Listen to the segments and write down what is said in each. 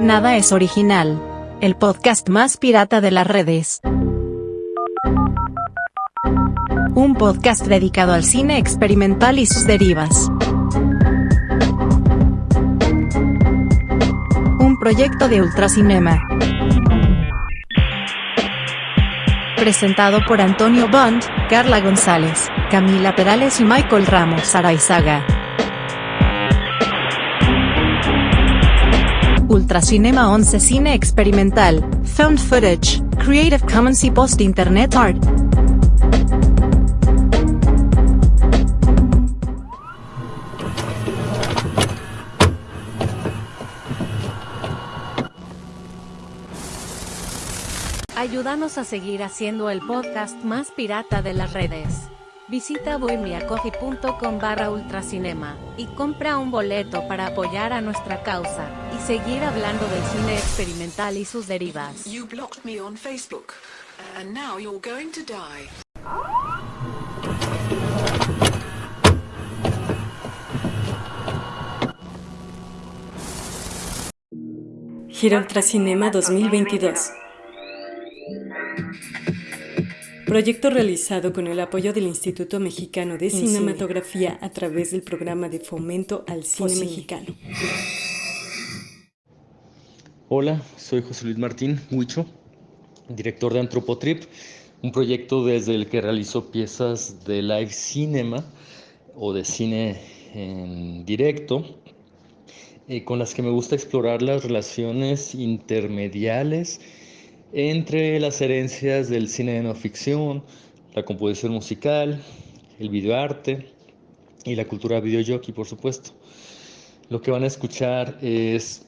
Nada es original. El podcast más pirata de las redes. Un podcast dedicado al cine experimental y sus derivas. Un proyecto de Ultracinema. Presentado por Antonio Bond, Carla González, Camila Perales y Michael Ramos Araizaga. Ultracinema 11 Cine Experimental, Found Footage, Creative Commons y Post Internet Art. Ayúdanos a seguir haciendo el podcast más pirata de las redes. Visita bohemiacoffee.com barra ultracinema y compra un boleto para apoyar a nuestra causa y seguir hablando del cine experimental y sus derivas. You blocked me on Facebook, and now you're going to die. Gira Ultracinema 2022. Proyecto realizado con el apoyo del Instituto Mexicano de Cinematografía a través del programa de fomento al cine mexicano. Hola, soy José Luis Martín Huicho, director de Antropotrip, un proyecto desde el que realizo piezas de live cinema o de cine en directo, eh, con las que me gusta explorar las relaciones intermediales entre las herencias del cine de no ficción, la composición musical, el videoarte y la cultura videojockey, por supuesto. Lo que van a escuchar es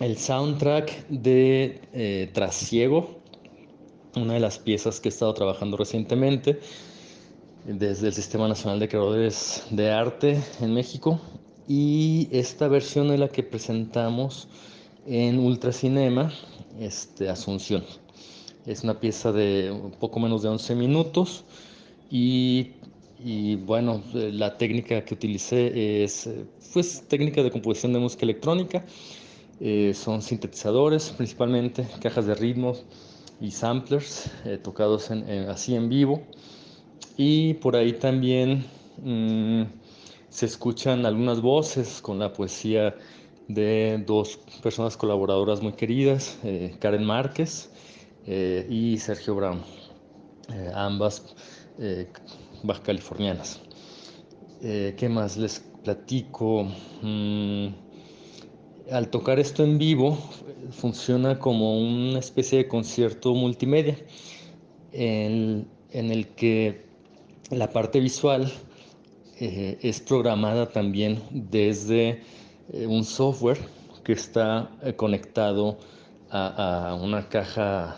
el soundtrack de eh, Trasiego, una de las piezas que he estado trabajando recientemente desde el Sistema Nacional de Creadores de Arte en México. Y esta versión es la que presentamos en Ultracinema, este, Asunción. Es una pieza de un poco menos de 11 minutos y, y bueno, la técnica que utilicé es pues, técnica de composición de música electrónica. Eh, son sintetizadores principalmente, cajas de ritmos y samplers eh, tocados en, así en vivo. Y por ahí también mmm, se escuchan algunas voces con la poesía de dos personas colaboradoras muy queridas, eh, Karen Márquez eh, y Sergio Brown, eh, ambas baja californianas. ¿Qué más les platico? Mm, al tocar esto en vivo, funciona como una especie de concierto multimedia en, en el que la parte visual es programada también desde eh, un software que está eh, conectado a, una caja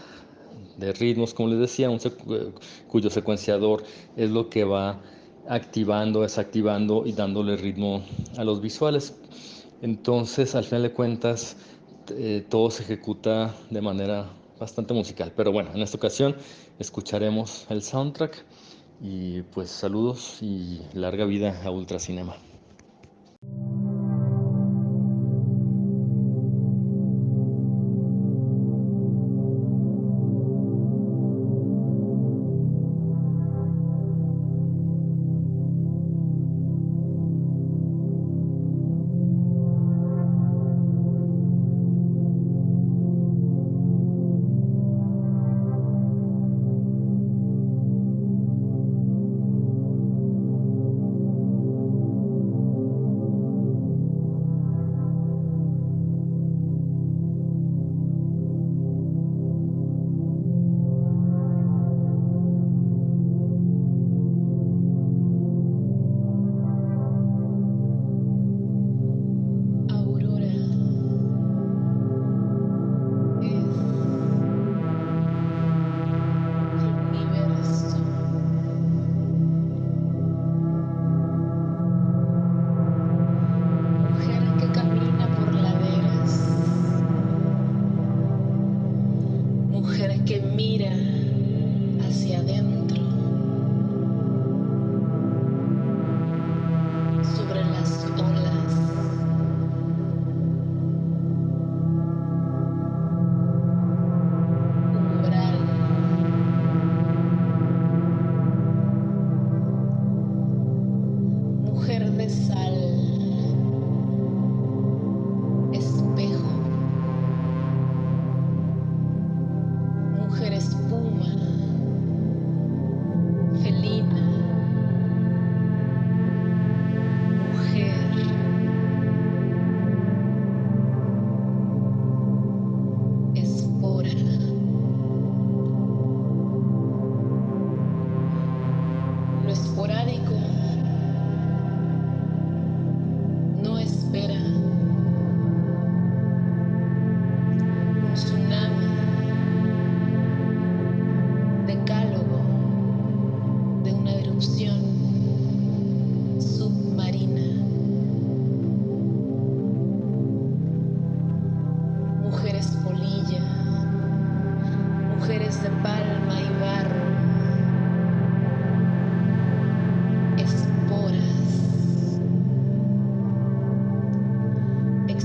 de ritmos, como les decía, eh, cuyo secuenciador es lo que va activando, desactivando y dándole ritmo a los visuales. Entonces, al final de cuentas, todo se ejecuta de manera bastante musical. Pero bueno, en esta ocasión escucharemos el soundtrack y pues saludos y larga vida a Ultracinema. que mira.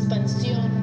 Expansión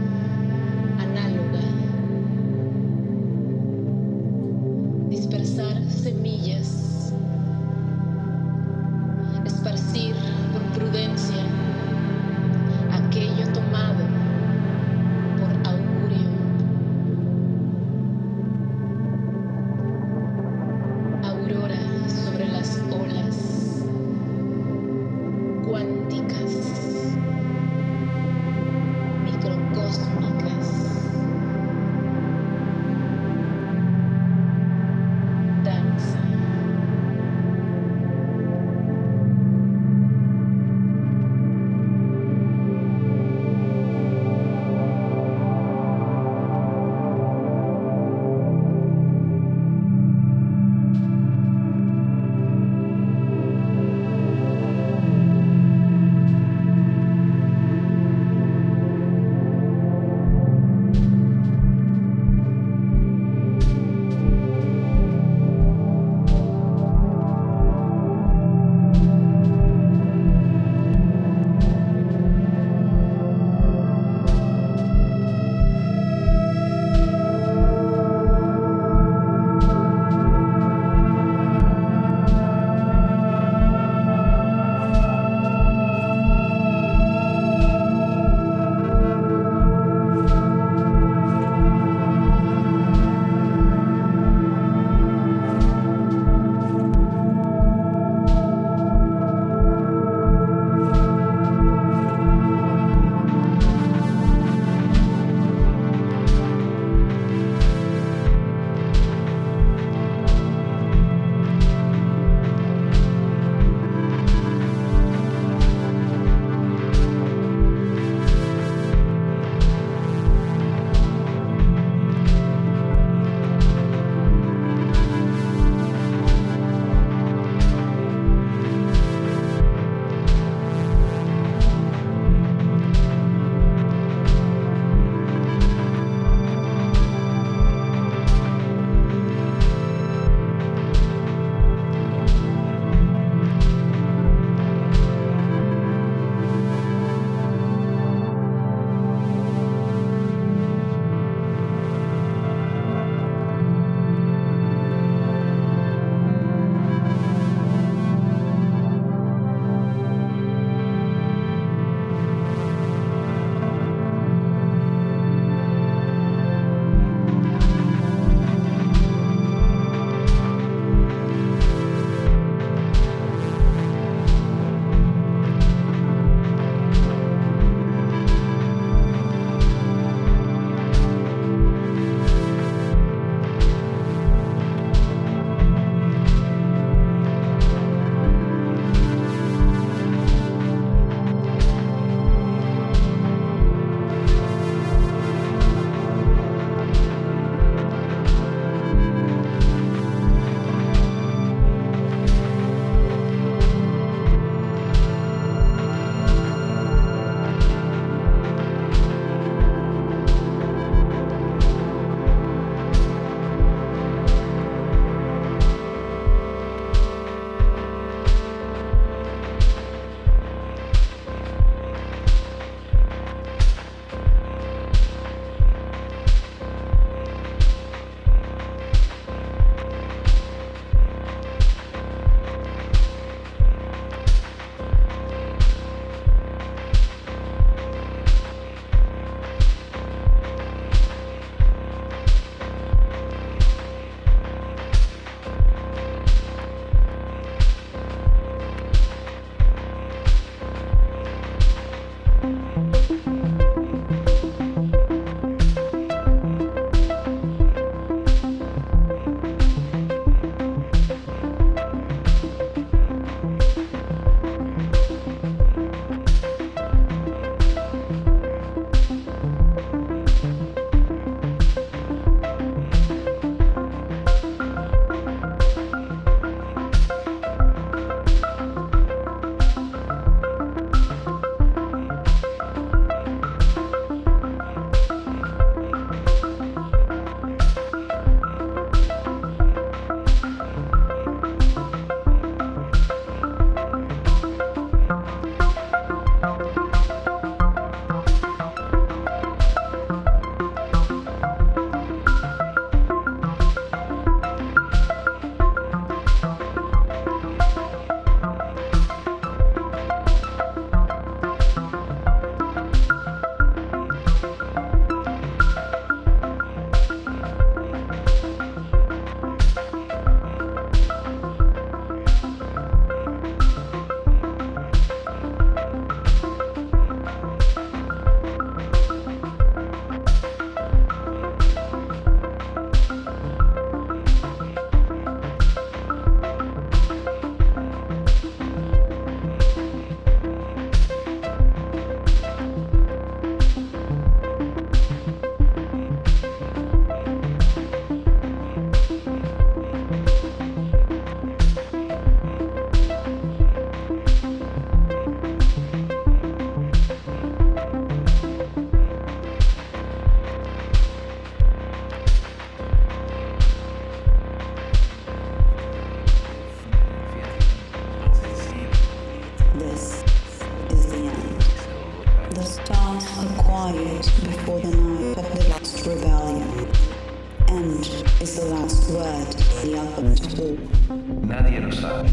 Nadie lo sabe.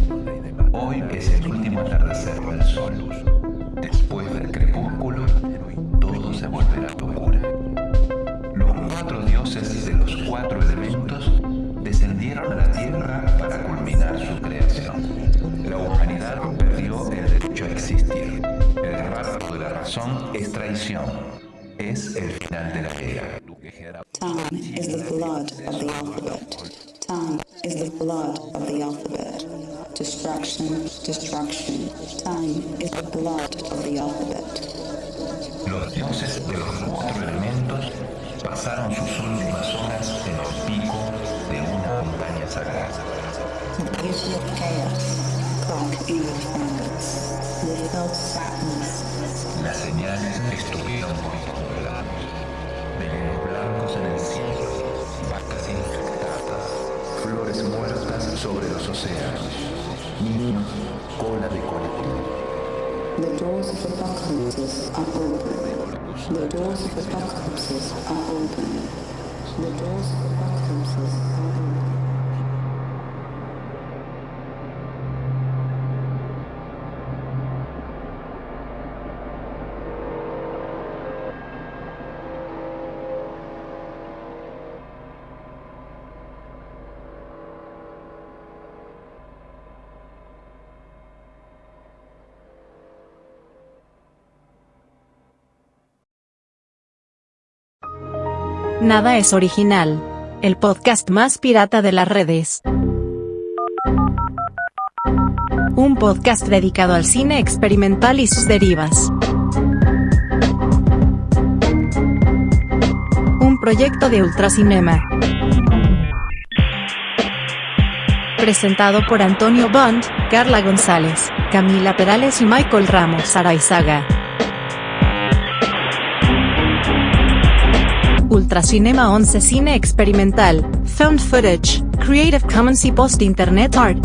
Hoy es el último atardecer del sol. Después del crepúsculo, todo se volverá locura. Los cuatro dioses de los cuatro elementos descendieron a la tierra para culminar su creación. La humanidad perdió el derecho a existir. El rapto de la razón es traición. Es el final de la era. Time is the blood of the alphabet. Time is the blood of the alphabet. Destruction, destruction. Time is the blood of the alphabet. Los dioses de los cuatro elementos pasaron sus últimas horas en el pico de una montaña sagrada. The beauty of chaos broke in the fingers. They felt sadness. Las señales estuvieron lados. Venenos blancos en el cielo, sobre los océanos, niños, cola de colectivo. Nada es original. El podcast más pirata de las redes. Un podcast dedicado al cine experimental y sus derivas. Un proyecto de Ultracinema. Presentado por Antonio Bond, Carla González, Camila Perales y Michael Ramos Araizaga. Ultracinema 11 Cine Experimental, Found Footage, Creative Commons y Post Internet Art.